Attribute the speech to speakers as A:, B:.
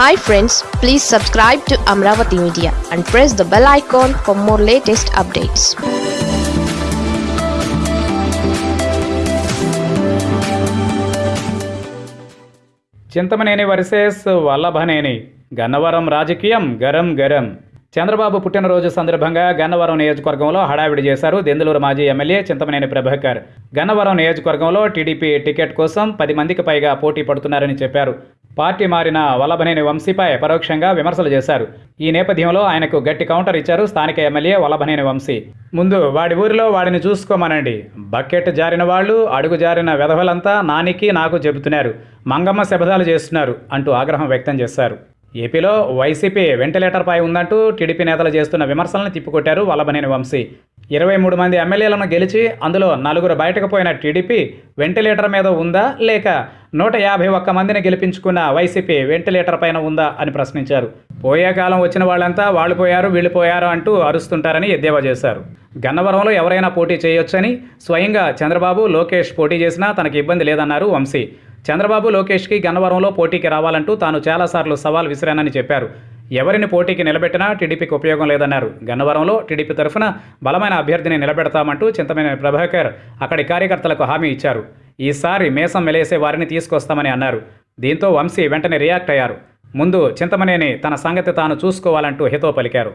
A: Hi friends please subscribe to Amaravati media and press the bell icon for more latest updates
B: Chintamaneni versus Vallabhaneni. Gannavaram రాజకీయం గరం గరం. చంద్రబాబు పుట్టినరోజు సందర్భంగా గన్నవరం నియోజకవర్గంలో హడావిడి చేశారు దెందులూరు మాజీ ఎమ్మెల్యే చింతమనేని ప్రభాకర్. గన్నవరం నియోజకవర్గంలో టీడీపీ టికెట్ కోసం పది మందికి పైగా పోటీ పడుతున్నారని చెప్పారు. పార్టీ మారిన వల్లభనేని వంశీపై పరోక్షంగా విమర్శలు చేశారు. ఈ నేపథ్యంలో ఆయనకు గట్టి కౌంటర్ ఇచ్చారు స్థానిక ఎమ్మెల్యే వల్లభనేని వంశీ. ముందు వాడి ఊరిలో వాడిని చూసుకోమనండి. బకెట్ జారిన వాళ్ళు అడుగు జారిన వెధవలంతా నానికి నాకు చెబుతున్నారు. మంగమ్మ శబదాలు చేస్తున్నారు అంటూ ఆగ్రహం వ్యక్తం చేశారు. ఏపీలో వైసీపీ వెంటిలేటర్పై ఉందంటూ టీడీపీ నేతలు చేస్తున్న విమర్శలను తిప్పికొట్టారు వల్లభనేని వంశీ. ఇరవై మూడు మంది ఎమ్మెల్యేలను గెలిచి అందులో నలుగురు బయటకు పోయిన టీడీపీ వెంటిలేటర్ మీద ఉందా లేక నూట యాభై ఒక్క మందిని గెలిపించుకున్న వైసీపీ వెంటిలేటర్ పైన ఉందా అని ప్రశ్నించారు. పోయే కాలం వచ్చిన వాళ్ళంతా వాళ్ళు పోయారు వీళ్ళు పోయారు అంటూ అరుస్తుంటారని ఎద్దేవా చేశారు. గన్నవరంలో ఎవరైనా పోటీ చేయొచ్చని స్వయంగా చంద్రబాబు లోకేష్ పోటీ చేసినా తనకి ఇబ్బంది లేదన్నారు వంశీ. చంద్రబాబు లోకేష్కి గన్నవరంలో పోటీకి రావాలంటూ తాను చాలాసార్లు సవాల్ విసిరానని చెప్పారు. ఎవరిని పోటీకి నిలబెట్టినా టీడీపీకి ఉపయోగం లేదన్నారు. గన్నవరంలో టీడీపీ తరఫున బలమైన అభ్యర్థిని నిలబెడతామంటూ చింతమైన ప్రభాకర్ అక్కడి కార్యకర్తలకు హామీ ఇచ్చారు. ఈసారి మేసం మెలేసే వారిని తీసుకొస్తామని అన్నారు. దీంతో వంశీ వెంటనే రియాక్ట్ అయ్యారు. ముందు చింతమనేని తన సంగతి తాను చూసుకోవాలంటూ హితో పలికారు.